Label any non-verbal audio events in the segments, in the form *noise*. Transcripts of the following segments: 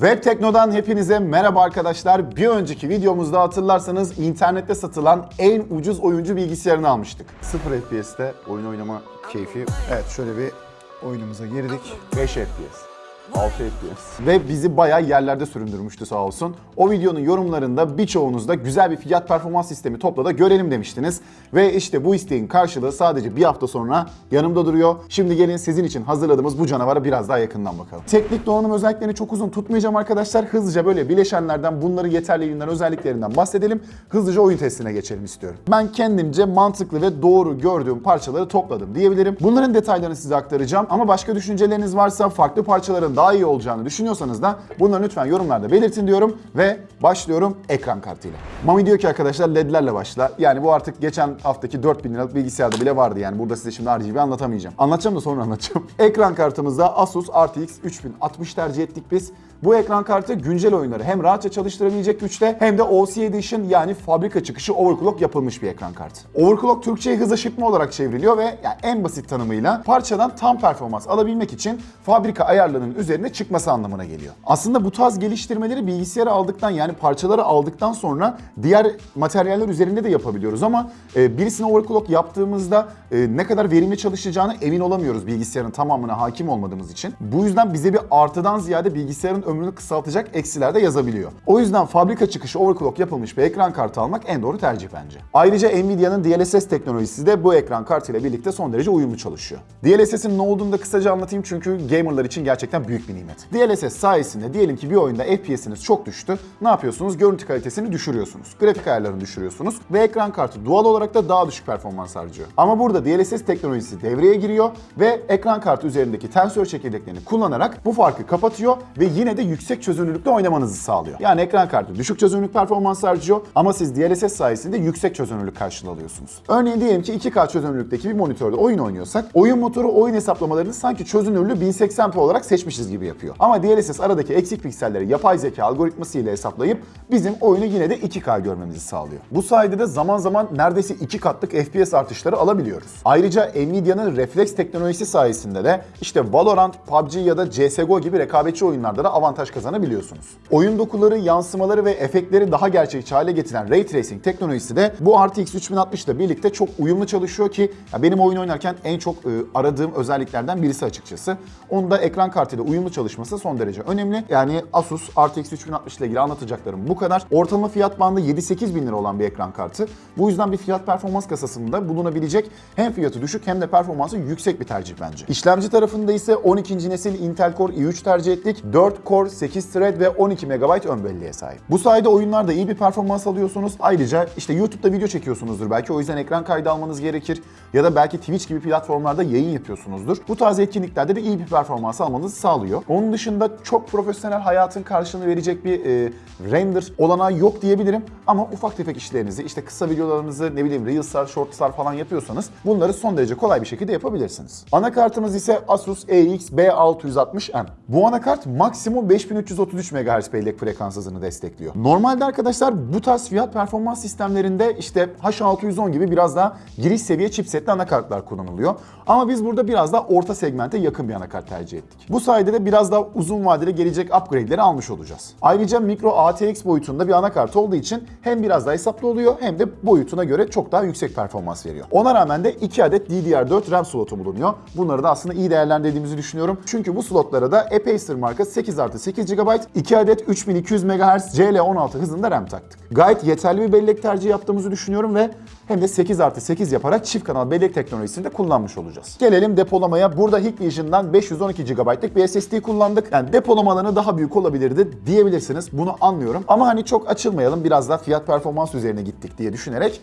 Web Tekno'dan hepinize merhaba arkadaşlar. Bir önceki videomuzda hatırlarsanız internette satılan en ucuz oyuncu bilgisayarını almıştık. 0 FPS'te oyun oynama keyfi. Evet şöyle bir oyunumuza girdik. 5 FPS. 6 FPS. Ve bizi bayağı yerlerde süründürmüştü sağ olsun. O videonun yorumlarında birçoğunuz da güzel bir fiyat performans sistemi topla da görelim demiştiniz. Ve işte bu isteğin karşılığı sadece bir hafta sonra yanımda duruyor. Şimdi gelin sizin için hazırladığımız bu canavara biraz daha yakından bakalım. Teknik donanım özelliklerini çok uzun tutmayacağım arkadaşlar. Hızlıca böyle bileşenlerden, bunların yeterliliğinden, özelliklerinden bahsedelim. Hızlıca oyun testine geçelim istiyorum. Ben kendimce mantıklı ve doğru gördüğüm parçaları topladım diyebilirim. Bunların detaylarını size aktaracağım ama başka düşünceleriniz varsa, farklı parçaların daha iyi olacağını düşünüyorsanız da bunları lütfen yorumlarda belirtin diyorum ve başlıyorum ekran kartıyla. Mami diyor ki arkadaşlar ledlerle başla. Yani bu artık geçen haftaki 4000 liralık bilgisayarda bile vardı yani burada size şimdi RGB anlatamayacağım. Anlatacağım da sonra anlatacağım. *laughs* ekran kartımızda Asus RTX 3060 tercih ettik biz. Bu ekran kartı güncel oyunları hem rahatça çalıştırabilecek güçte hem de OC Edition yani fabrika çıkışı overclock yapılmış bir ekran kartı. Overclock Türkçe'ye hız aşırtma olarak çevriliyor ve yani en basit tanımıyla parçadan tam performans alabilmek için fabrika ayarlarının üzerine çıkması anlamına geliyor. Aslında bu tarz geliştirmeleri bilgisayara aldıktan yani parçaları aldıktan sonra diğer materyaller üzerinde de yapabiliyoruz ama e, birisine overclock yaptığımızda e, ne kadar verimli çalışacağını emin olamıyoruz bilgisayarın tamamına hakim olmadığımız için. Bu yüzden bize bir artıdan ziyade bilgisayarın ömrünü kısaltacak eksiler de yazabiliyor. O yüzden fabrika çıkışı overclock yapılmış bir ekran kartı almak en doğru tercih bence. Ayrıca Nvidia'nın DLSS teknolojisi de bu ekran kartıyla birlikte son derece uyumlu çalışıyor. DLSS'in ne olduğunu da kısaca anlatayım çünkü gamerlar için gerçekten büyük bir nimet. DLSS sayesinde diyelim ki bir oyunda FPS'iniz çok düştü. Ne yapıyorsunuz? Görüntü kalitesini düşürüyorsunuz. Grafik ayarlarını düşürüyorsunuz ve ekran kartı doğal olarak da daha düşük performans harcıyor. Ama burada DLSS teknolojisi devreye giriyor ve ekran kartı üzerindeki tensör çekirdeklerini kullanarak bu farkı kapatıyor ve yine de yüksek çözünürlükte oynamanızı sağlıyor. Yani ekran kartı düşük çözünürlük performans harcıyor ama siz DLSS sayesinde yüksek çözünürlük karşılığı alıyorsunuz. Örneğin diyelim ki 2K çözünürlükteki bir monitörde oyun oynuyorsak oyun motoru oyun hesaplamalarını sanki çözünürlüğü 1080p olarak seçmişiz gibi yapıyor. Ama DLSS aradaki eksik pikselleri yapay zeka algoritması ile hesaplayıp bizim oyunu yine de 2K görmemizi sağlıyor. Bu sayede de zaman zaman neredeyse 2 katlık FPS artışları alabiliyoruz. Ayrıca Nvidia'nın refleks teknolojisi sayesinde de işte Valorant, PUBG ya da CSGO gibi rekabetçi oyunlarda da avantaj kazanabiliyorsunuz. Oyun dokuları, yansımaları ve efektleri daha gerçekçi hale getiren Ray Tracing teknolojisi de bu RTX 3060 ile birlikte çok uyumlu çalışıyor ki benim oyun oynarken en çok e, aradığım özelliklerden birisi açıkçası. Onun da ekran kartıyla uyumlu çalışması son derece önemli. Yani Asus RTX 3060 ile ilgili anlatacaklarım bu kadar. Ortalama fiyat bandı 7-8 bin lira olan bir ekran kartı. Bu yüzden bir fiyat performans kasasında bulunabilecek hem fiyatı düşük hem de performansı yüksek bir tercih bence. İşlemci tarafında ise 12. nesil Intel Core i3 tercih ettik. 4 core, 8 thread ve 12 MB ön belleğe sahip. Bu sayede oyunlarda iyi bir performans alıyorsunuz. Ayrıca işte YouTube'da video çekiyorsunuzdur belki o yüzden ekran kaydı almanız gerekir. Ya da belki Twitch gibi platformlarda yayın yapıyorsunuzdur. Bu tarz etkinliklerde de iyi bir performans almanızı sağlıyor. Onun dışında çok profesyonel hayatın karşılığını verecek bir e, render olanağı yok diyebilirim. Ama ufak tefek işlerinizi işte kısa videolarınızı ne bileyim Reels'lar, Shorts'lar falan yapıyorsanız bunları son derece kolay bir şekilde yapabilirsiniz. Anakartımız ise Asus EX B660M. Bu anakart maksimum 5333 MHz bellek frekans hızını destekliyor. Normalde arkadaşlar bu tarz fiyat performans sistemlerinde işte H610 gibi biraz daha giriş seviye chipsetli anakartlar kullanılıyor. Ama biz burada biraz daha orta segmente yakın bir anakart tercih ettik. Bu sayede de biraz daha uzun vadeli gelecek upgrade'leri almış olacağız. Ayrıca micro ATX boyutunda bir anakart olduğu için hem biraz daha hesaplı oluyor hem de boyutuna göre çok daha yüksek performans veriyor. Ona rağmen de 2 adet DDR4 RAM slotu bulunuyor. Bunları da aslında iyi değerlendirdiğimizi düşünüyorum. Çünkü bu slotlara da Apacer marka 8 artı 8 GB, 2 adet 3200 MHz CL16 hızında RAM taktık. Gayet yeterli bir bellek tercihi yaptığımızı düşünüyorum ve hem de 8 artı 8 yaparak çift kanal bellek teknolojisini de kullanmış olacağız. Gelelim depolamaya. Burada Hikvision'dan 512 GB'lık bir SSD kullandık. Yani depolama alanı daha büyük olabilirdi diyebilirsiniz. Bunu anlıyorum. Ama hani çok açılmayalım. Biraz da fiyat performans üzerine gittik diye düşünerek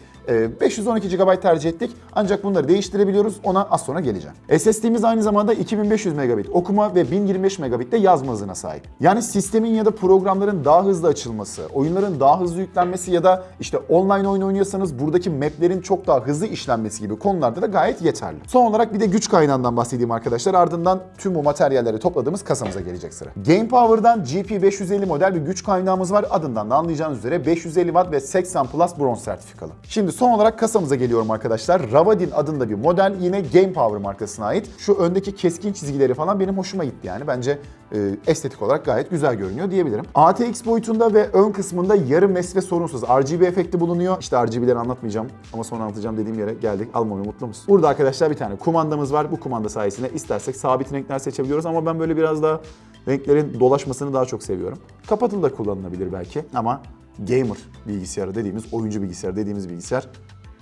512 GB tercih ettik. Ancak bunları değiştirebiliyoruz. Ona az sonra geleceğim. SSD'miz aynı zamanda 2500 megabit okuma ve 1025 megabit de yazma hızına sahip. Yani sistemin ya da programların daha hızlı açılması, oyunların daha hızlı yüklenmesi ya da işte online oyun oynuyorsanız buradaki map maplerin çok daha hızlı işlenmesi gibi konularda da gayet yeterli. Son olarak bir de güç kaynağından bahsedeyim arkadaşlar. Ardından tüm bu materyalleri topladığımız kasamıza gelecek sıra. Game Power'dan GP550 model bir güç kaynağımız var. Adından da anlayacağınız üzere 550 Watt ve 80 Plus bronz sertifikalı. Şimdi son olarak kasamıza geliyorum arkadaşlar. Ravadin adında bir model yine Game Power markasına ait. Şu öndeki keskin çizgileri falan benim hoşuma gitti yani. Bence e, estetik olarak gayet güzel görünüyor diyebilirim. ATX boyutunda ve ön kısmında yarı mes ve sorunsuz RGB efekti bulunuyor. İşte RGB'leri anlatmayacağım ama sonra anlatacağım dediğim yere geldik. Almamaya mutlu musun? Burada arkadaşlar bir tane kumandamız var. Bu kumanda sayesinde istersek sabit renkler seçebiliyoruz ama ben böyle biraz daha renklerin dolaşmasını daha çok seviyorum. Kapatılı da kullanılabilir belki ama gamer bilgisayarı dediğimiz, oyuncu bilgisayarı dediğimiz bilgisayar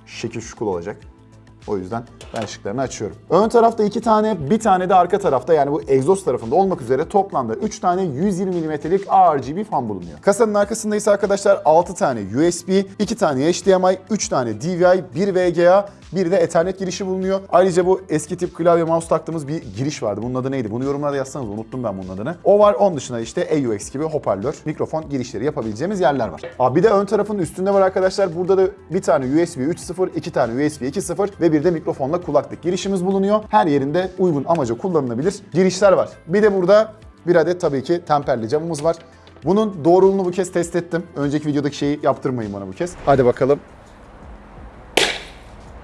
şekil şukul olacak. O yüzden ben ışıklarını açıyorum. Ön tarafta iki tane, bir tane de arka tarafta yani bu egzoz tarafında olmak üzere toplamda 3 tane 120 mm'lik RGB fan bulunuyor. Kasanın arkasında ise arkadaşlar 6 tane USB, 2 tane HDMI, 3 tane DVI, 1 VGA, bir de Ethernet girişi bulunuyor. Ayrıca bu eski tip klavye mouse taktığımız bir giriş vardı. Bunun adı neydi? Bunu yorumlarda yazsanız unuttum ben bunun adını. O var. Onun dışında işte AUX gibi hoparlör, mikrofon girişleri yapabileceğimiz yerler var. Aa, bir de ön tarafın üstünde var arkadaşlar. Burada da bir tane USB 3.0, iki tane USB 2.0 ve bir de mikrofonla kulaklık girişimiz bulunuyor. Her yerinde uygun amaca kullanılabilir girişler var. Bir de burada bir adet tabii ki temperli camımız var. Bunun doğruluğunu bu kez test ettim. Önceki videodaki şeyi yaptırmayın bana bu kez. Hadi bakalım.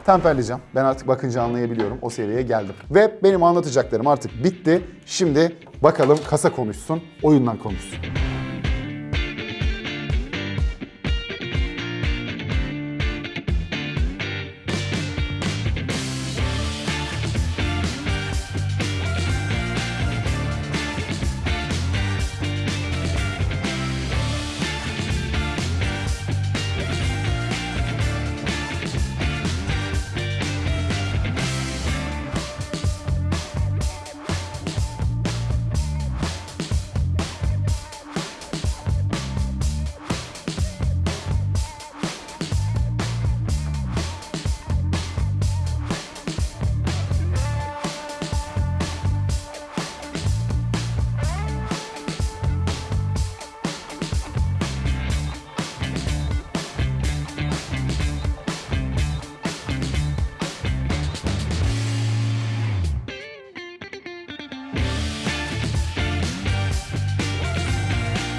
Temperleyeceğim. Ben artık bakınca anlayabiliyorum. O seviyeye geldim. Ve benim anlatacaklarım artık bitti. Şimdi bakalım kasa konuşsun, oyundan konuşsun.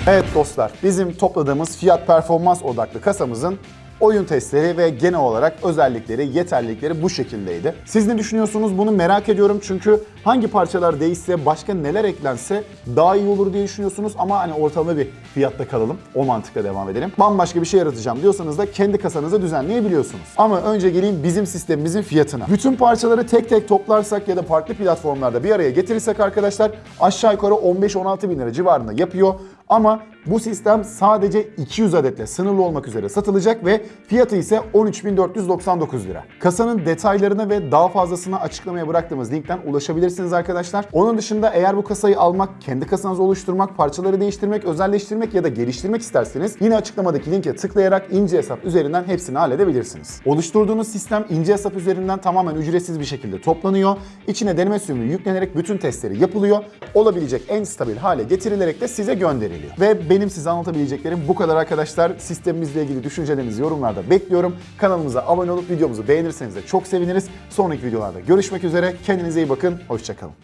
Evet dostlar, bizim topladığımız fiyat performans odaklı kasamızın oyun testleri ve genel olarak özellikleri, yeterlilikleri bu şekildeydi. Siz ne düşünüyorsunuz bunu merak ediyorum çünkü hangi parçalar değişse, başka neler eklense daha iyi olur diye düşünüyorsunuz ama hani ortalama bir fiyatta kalalım. O mantıkla devam edelim. Bambaşka bir şey yaratacağım diyorsanız da kendi kasanızı düzenleyebiliyorsunuz. Ama önce geleyim bizim sistemimizin fiyatına. Bütün parçaları tek tek toplarsak ya da farklı platformlarda bir araya getirirsek arkadaşlar aşağı yukarı 15-16 bin lira civarında yapıyor. Ama bu sistem sadece 200 adetle sınırlı olmak üzere satılacak ve fiyatı ise 13.499 lira. Kasanın detaylarına ve daha fazlasına açıklamaya bıraktığımız linkten ulaşabilirsiniz arkadaşlar. Onun dışında eğer bu kasayı almak, kendi kasanızı oluşturmak, parçaları değiştirmek, özelleştirmek ya da geliştirmek isterseniz yine açıklamadaki linke tıklayarak ince hesap üzerinden hepsini halledebilirsiniz. Oluşturduğunuz sistem ince hesap üzerinden tamamen ücretsiz bir şekilde toplanıyor. İçine deneme sürümü yüklenerek bütün testleri yapılıyor. Olabilecek en stabil hale getirilerek de size gönderiliyor. Ve benim size anlatabileceklerim bu kadar arkadaşlar. Sistemimizle ilgili düşüncelerinizi yorumlarda bekliyorum. Kanalımıza abone olup videomuzu beğenirseniz de çok seviniriz. Sonraki videolarda görüşmek üzere. Kendinize iyi bakın. Hoşçakalın.